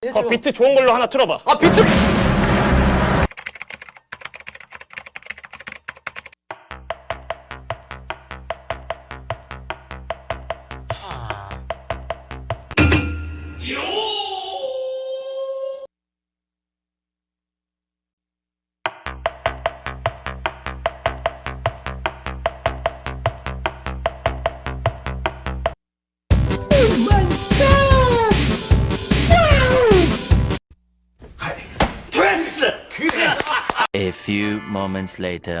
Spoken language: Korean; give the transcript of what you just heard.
그 비트 좋은 걸로 하나 틀어봐. 아 비트 A few moments later.